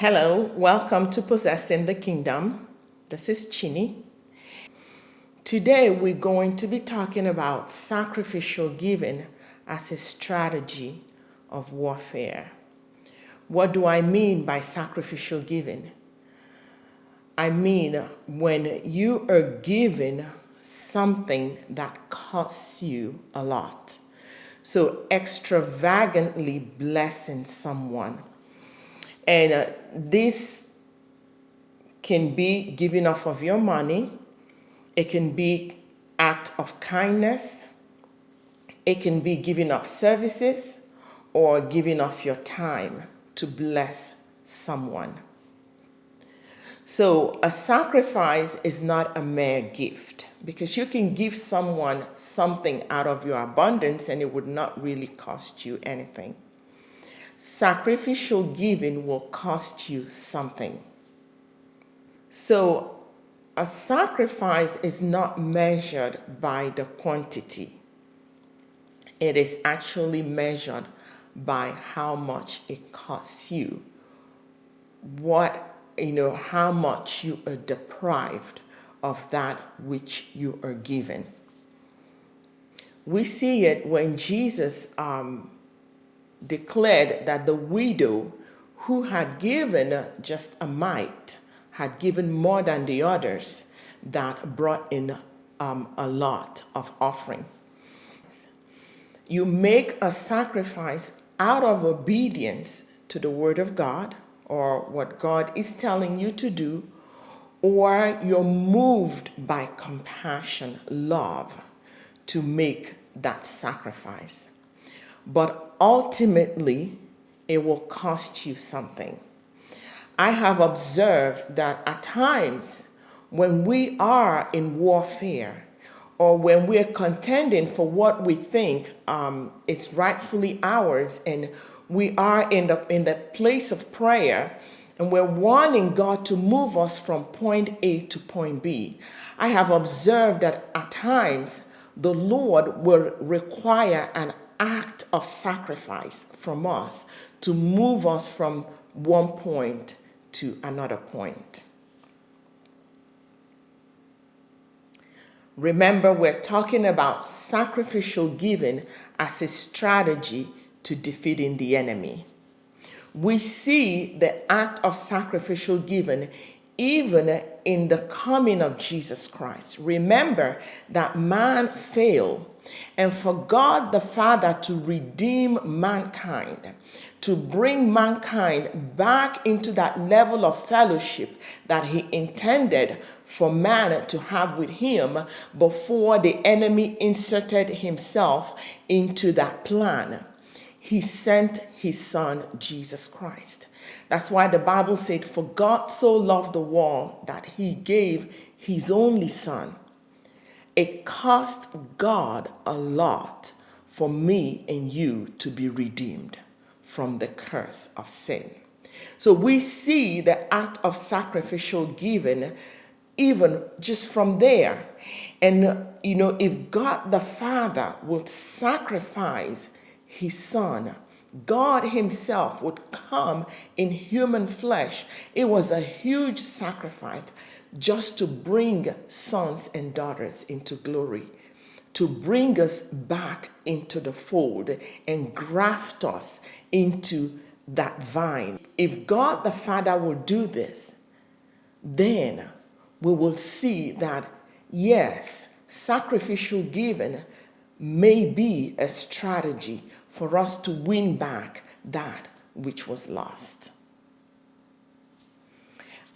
Hello, welcome to Possessing the Kingdom. This is Chini. Today we're going to be talking about sacrificial giving as a strategy of warfare. What do I mean by sacrificial giving? I mean when you are giving something that costs you a lot. So extravagantly blessing someone and uh, this can be giving off of your money. It can be act of kindness. It can be giving up services or giving off your time to bless someone. So a sacrifice is not a mere gift because you can give someone something out of your abundance and it would not really cost you anything sacrificial giving will cost you something. So a sacrifice is not measured by the quantity. It is actually measured by how much it costs you. What, you know, how much you are deprived of that which you are given. We see it when Jesus um, declared that the widow who had given just a mite had given more than the others that brought in um, a lot of offering. You make a sacrifice out of obedience to the word of God or what God is telling you to do, or you're moved by compassion, love to make that sacrifice but ultimately it will cost you something. I have observed that at times when we are in warfare or when we're contending for what we think um, is rightfully ours and we are in the, in the place of prayer and we're wanting God to move us from point A to point B. I have observed that at times the Lord will require an act of sacrifice from us to move us from one point to another point. Remember, we're talking about sacrificial giving as a strategy to defeating the enemy. We see the act of sacrificial giving even in the coming of Jesus Christ. Remember that man failed and for God the Father to redeem mankind, to bring mankind back into that level of fellowship that he intended for man to have with him before the enemy inserted himself into that plan. He sent his son, Jesus Christ. That's why the Bible said, For God so loved the world that he gave his only son it cost God a lot for me and you to be redeemed from the curse of sin. So we see the act of sacrificial giving even just from there. And, you know, if God the Father would sacrifice his son, God himself would come in human flesh. It was a huge sacrifice just to bring sons and daughters into glory, to bring us back into the fold and graft us into that vine. If God the Father will do this, then we will see that, yes, sacrificial giving may be a strategy for us to win back that which was lost.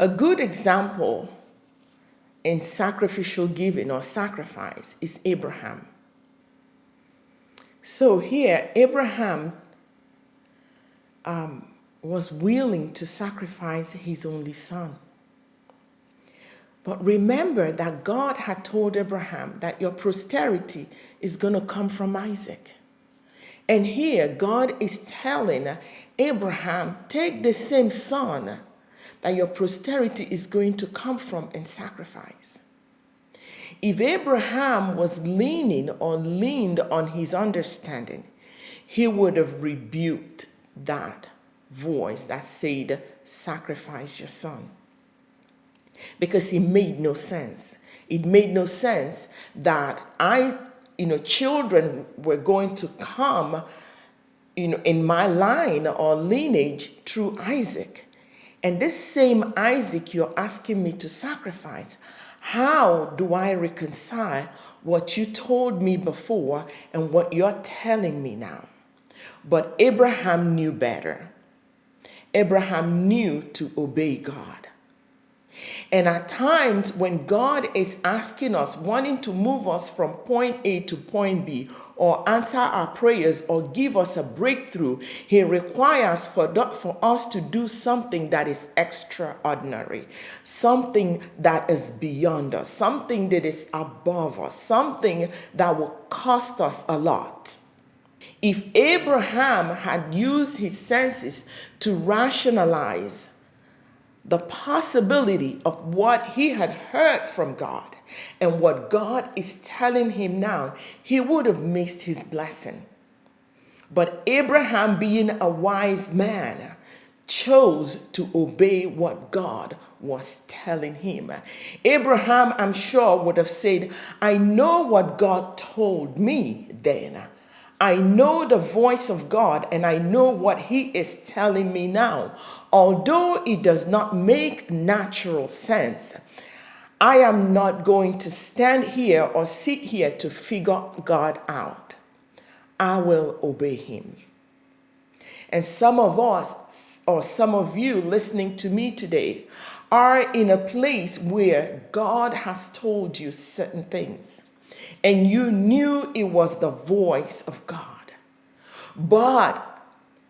A good example in sacrificial giving or sacrifice is Abraham. So here, Abraham um, was willing to sacrifice his only son. But remember that God had told Abraham that your posterity is going to come from Isaac. And here, God is telling Abraham, take the same son that your posterity is going to come from and sacrifice. If Abraham was leaning or leaned on his understanding, he would have rebuked that voice that said, Sacrifice your son. Because it made no sense. It made no sense that I, you know, children were going to come, you know, in my line or lineage through Isaac. And this same Isaac you're asking me to sacrifice, how do I reconcile what you told me before and what you're telling me now? But Abraham knew better. Abraham knew to obey God. And at times, when God is asking us, wanting to move us from point A to point B, or answer our prayers, or give us a breakthrough, He requires for, for us to do something that is extraordinary, something that is beyond us, something that is above us, something that will cost us a lot. If Abraham had used his senses to rationalize the possibility of what he had heard from God and what God is telling him now, he would have missed his blessing. But Abraham, being a wise man, chose to obey what God was telling him. Abraham, I'm sure, would have said, I know what God told me then. I know the voice of God and I know what He is telling me now. Although it does not make natural sense, I am not going to stand here or sit here to figure God out. I will obey Him. And some of us, or some of you listening to me today, are in a place where God has told you certain things and you knew it was the voice of God. But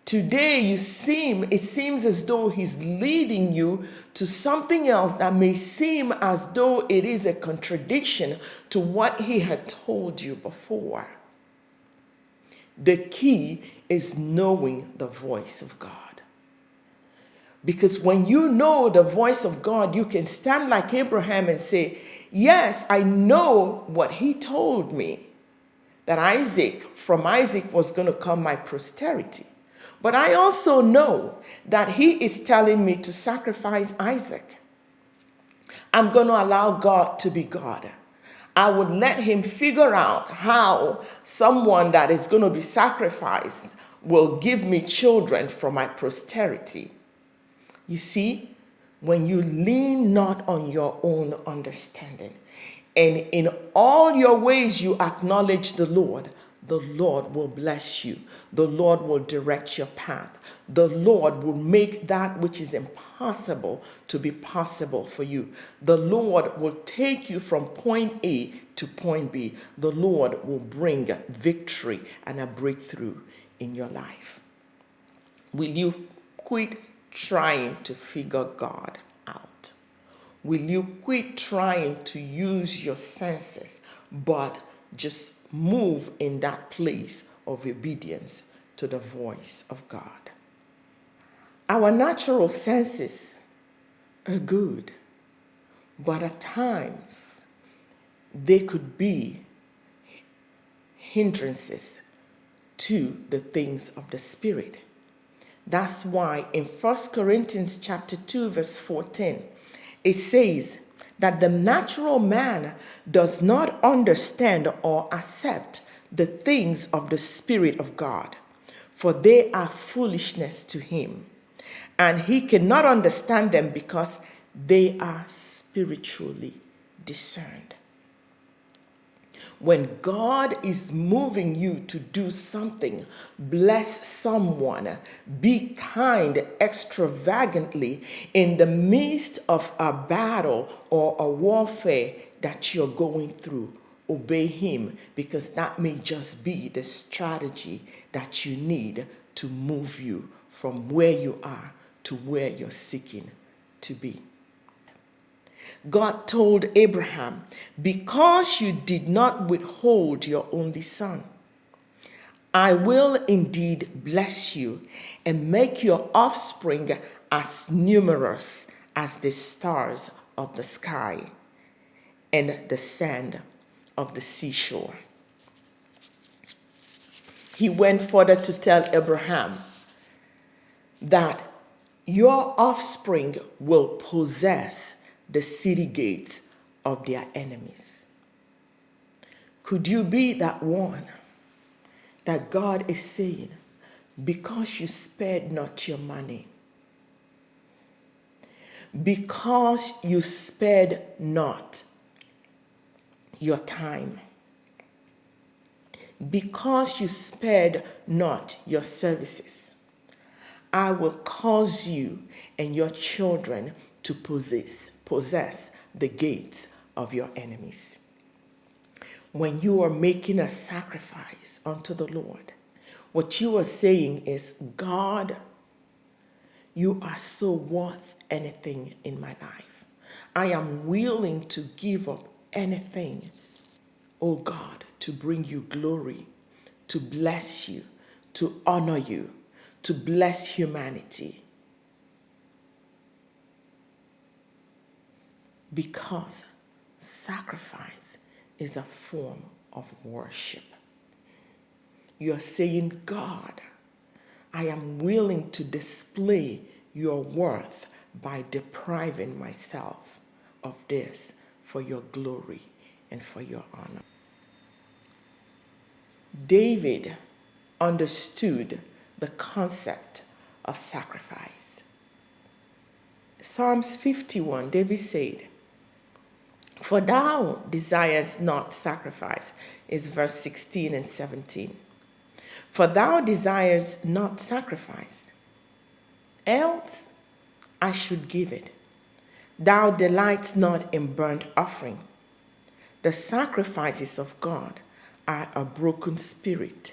today you seem, it seems as though he's leading you to something else that may seem as though it is a contradiction to what he had told you before. The key is knowing the voice of God. Because when you know the voice of God, you can stand like Abraham and say, Yes, I know what he told me that Isaac, from Isaac was going to come my posterity. But I also know that he is telling me to sacrifice Isaac. I'm going to allow God to be God. I would let him figure out how someone that is going to be sacrificed will give me children for my posterity. You see, when you lean not on your own understanding, and in all your ways you acknowledge the Lord, the Lord will bless you. The Lord will direct your path. The Lord will make that which is impossible to be possible for you. The Lord will take you from point A to point B. The Lord will bring victory and a breakthrough in your life. Will you quit trying to figure God out? Will you quit trying to use your senses, but just move in that place of obedience to the voice of God? Our natural senses are good, but at times they could be hindrances to the things of the Spirit. That's why in 1 Corinthians chapter 2 verse 14 it says that the natural man does not understand or accept the things of the Spirit of God, for they are foolishness to him. And he cannot understand them because they are spiritually discerned when God is moving you to do something, bless someone, be kind extravagantly in the midst of a battle or a warfare that you're going through. Obey Him because that may just be the strategy that you need to move you from where you are to where you're seeking to be. God told Abraham, Because you did not withhold your only son, I will indeed bless you and make your offspring as numerous as the stars of the sky and the sand of the seashore. He went further to tell Abraham that your offspring will possess the city gates of their enemies. Could you be that one that God is saying, because you spared not your money, because you spared not your time, because you spared not your services, I will cause you and your children to possess, possess the gates of your enemies. When you are making a sacrifice unto the Lord, what you are saying is, God, you are so worth anything in my life. I am willing to give up anything, oh God, to bring you glory, to bless you, to honor you, to bless humanity. Because sacrifice is a form of worship. You're saying, God, I am willing to display your worth by depriving myself of this for your glory and for your honor. David understood the concept of sacrifice. Psalms 51, David said, For thou desirest not sacrifice, is verse 16 and 17. For thou desirest not sacrifice, else I should give it. Thou delightest not in burnt offering. The sacrifices of God are a broken spirit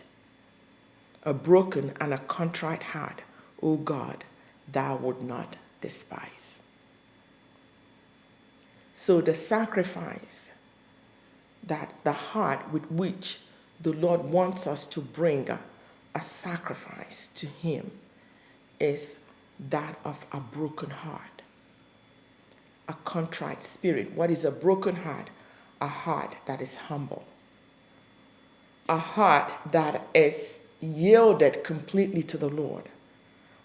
a broken and a contrite heart, O God, thou would not despise. So the sacrifice that the heart with which the Lord wants us to bring a, a sacrifice to him is that of a broken heart, a contrite spirit. What is a broken heart? A heart that is humble, a heart that is yielded completely to the Lord.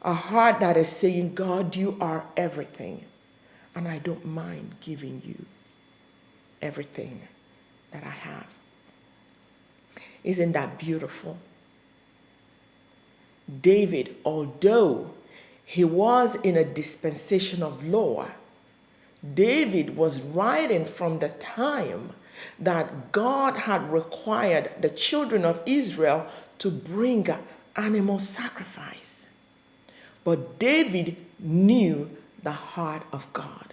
A heart that is saying, God, you are everything, and I don't mind giving you everything that I have. Isn't that beautiful? David, although he was in a dispensation of law, David was writing from the time that God had required the children of Israel to bring animal sacrifice. But David knew the heart of God.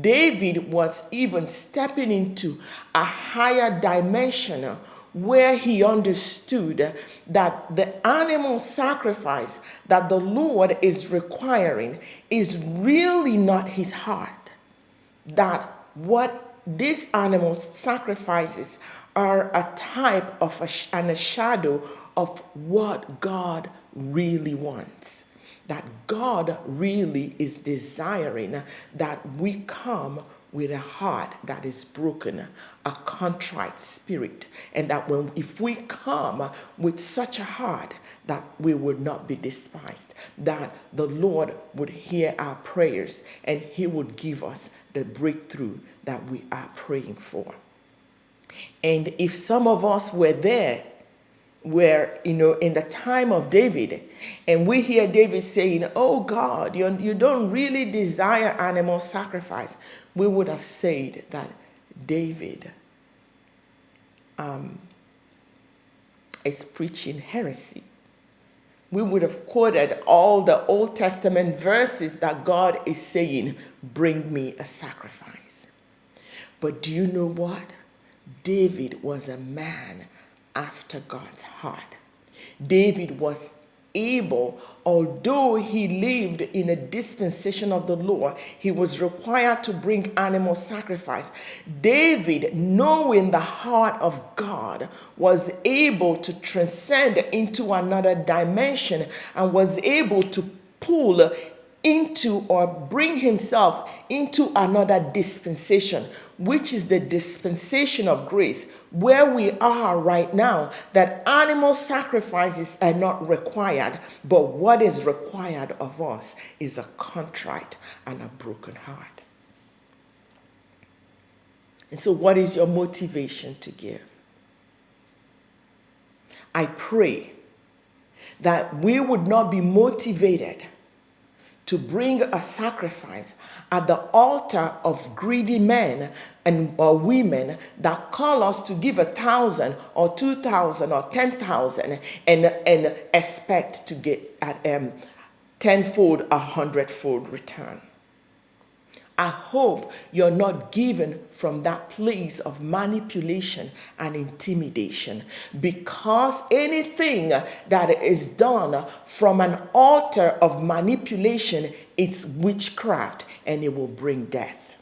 David was even stepping into a higher dimension where he understood that the animal sacrifice that the Lord is requiring is really not his heart. That what these animal sacrifices are a type of a, and a shadow of what God really wants. That God really is desiring that we come with a heart that is broken, a contrite spirit, and that when if we come with such a heart that we would not be despised, that the Lord would hear our prayers and he would give us the breakthrough that we are praying for. And if some of us were there, where, you know, in the time of David, and we hear David saying, Oh God, you, you don't really desire animal sacrifice, we would have said that David um, is preaching heresy. We would have quoted all the Old Testament verses that God is saying, Bring me a sacrifice. But do you know what? David was a man after God's heart. David was able, although he lived in a dispensation of the law, he was required to bring animal sacrifice. David, knowing the heart of God, was able to transcend into another dimension and was able to pull into or bring himself into another dispensation, which is the dispensation of grace, where we are right now, that animal sacrifices are not required, but what is required of us is a contrite and a broken heart. And so, what is your motivation to give? I pray that we would not be motivated to bring a sacrifice at the altar of greedy men and or women that call us to give a thousand or two thousand or ten thousand and and expect to get at um tenfold a hundredfold return I hope you're not given from that place of manipulation and intimidation because anything that is done from an altar of manipulation, it's witchcraft and it will bring death.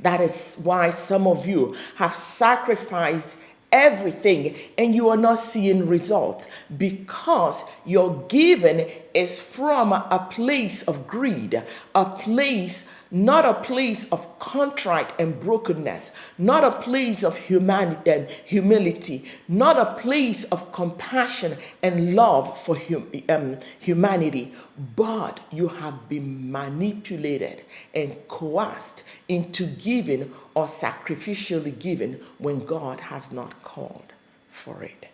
That is why some of you have sacrificed everything and you are not seeing results because your giving is from a place of greed, a place not a place of contrite and brokenness, not a place of humanity and humility, not a place of compassion and love for hum, um, humanity, but you have been manipulated and coerced into giving or sacrificially giving when God has not called for it.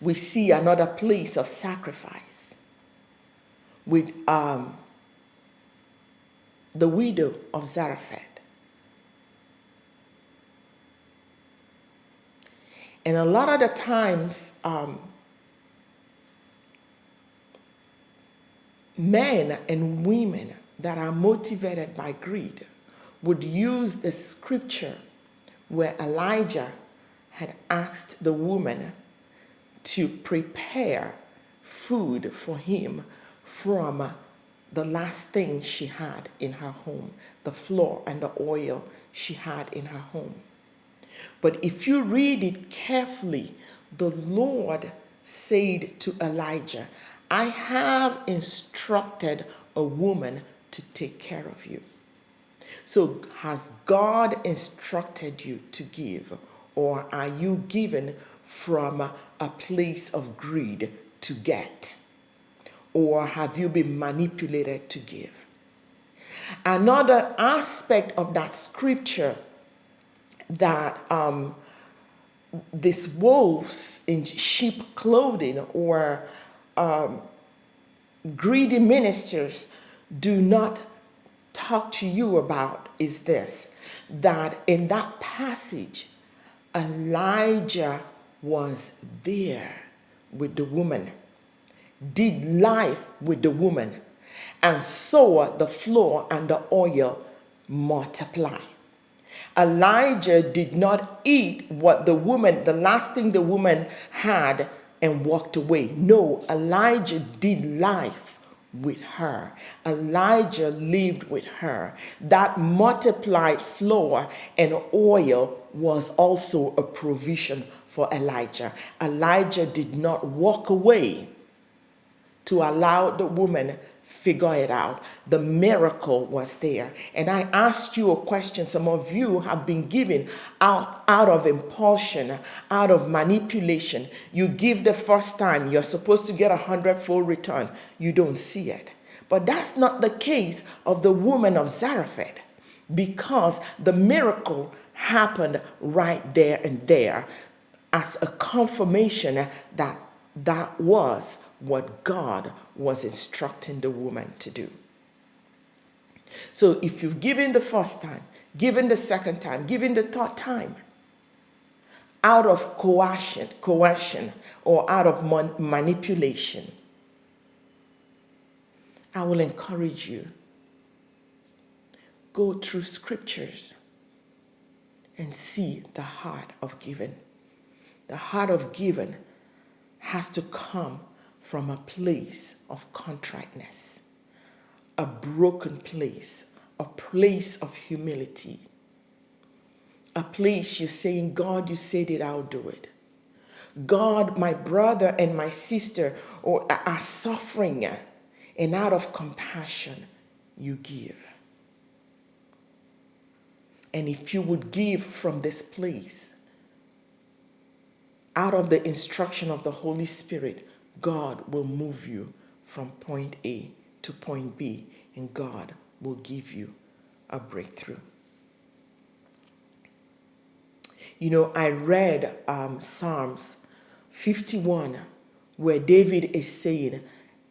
We see another place of sacrifice with um, the widow of Zarephath. And a lot of the times, um, men and women that are motivated by greed would use the scripture where Elijah had asked the woman to prepare food for him from the last thing she had in her home, the flour and the oil she had in her home. But if you read it carefully, the Lord said to Elijah, I have instructed a woman to take care of you. So, has God instructed you to give, or are you given from a place of greed to get? Or have you been manipulated to give? Another aspect of that scripture that um, these wolves in sheep clothing or um, greedy ministers do not talk to you about is this that in that passage, Elijah was there with the woman did life with the woman and saw the flour and the oil multiply. Elijah did not eat what the woman, the last thing the woman had, and walked away. No, Elijah did life with her. Elijah lived with her. That multiplied flour and oil was also a provision for Elijah. Elijah did not walk away to allow the woman figure it out. The miracle was there. And I asked you a question. Some of you have been giving out, out of impulsion, out of manipulation. You give the first time, you're supposed to get a hundredfold return. You don't see it. But that's not the case of the woman of Zarephath because the miracle happened right there and there as a confirmation that that was what God was instructing the woman to do. So if you've given the first time, given the second time, given the third time, out of coercion, coercion or out of man manipulation, I will encourage you. Go through scriptures and see the heart of giving. The heart of giving has to come from a place of contriteness, a broken place, a place of humility, a place you're saying, God, you said it, I'll do it. God, my brother and my sister are suffering, uh, and out of compassion, you give. And if you would give from this place, out of the instruction of the Holy Spirit, God will move you from point A to point B, and God will give you a breakthrough. You know, I read um, Psalms 51 where David is saying,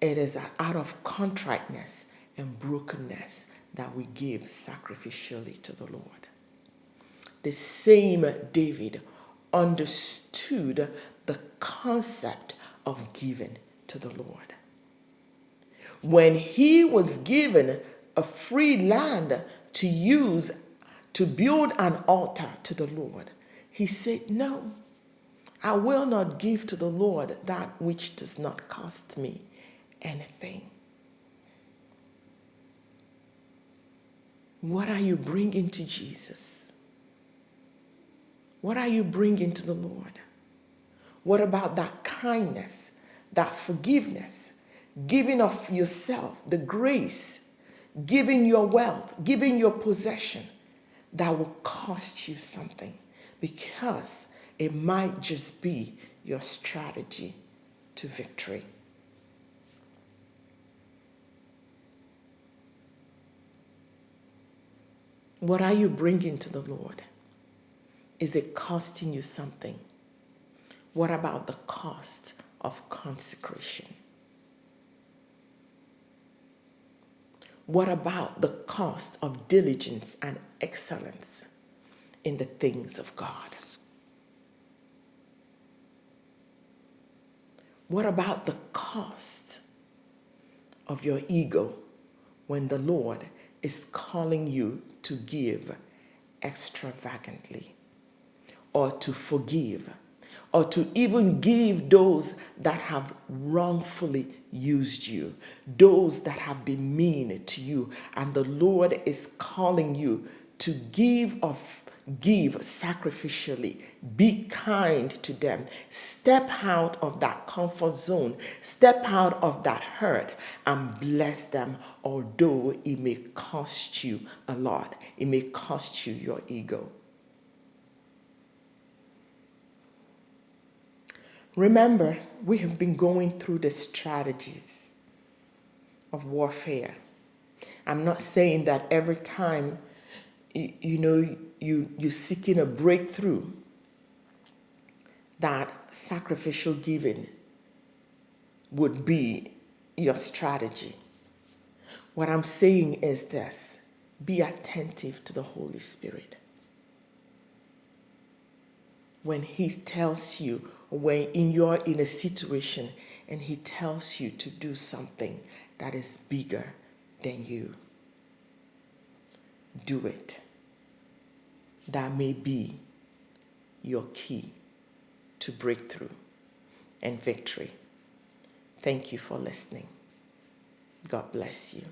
It is out of contriteness and brokenness that we give sacrificially to the Lord. The same David understood the concept of giving to the Lord. When he was given a free land to use to build an altar to the Lord, he said, No, I will not give to the Lord that which does not cost me anything. What are you bringing to Jesus? What are you bringing to the Lord? What about that kindness, that forgiveness, giving of yourself, the grace, giving your wealth, giving your possession that will cost you something because it might just be your strategy to victory. What are you bringing to the Lord? Is it costing you something? What about the cost of consecration? What about the cost of diligence and excellence in the things of God? What about the cost of your ego when the Lord is calling you to give extravagantly or to forgive or to even give those that have wrongfully used you, those that have been mean to you, and the Lord is calling you to give of give sacrificially. Be kind to them. Step out of that comfort zone. Step out of that hurt and bless them although it may cost you a lot. It may cost you your ego remember we have been going through the strategies of warfare i'm not saying that every time you, you know you, you're seeking a breakthrough, that sacrificial giving would be your strategy. What I'm saying is this be attentive to the Holy Spirit. When He tells you, when in you're in a situation and He tells you to do something that is bigger than you, do it that may be your key to breakthrough and victory. Thank you for listening. God bless you.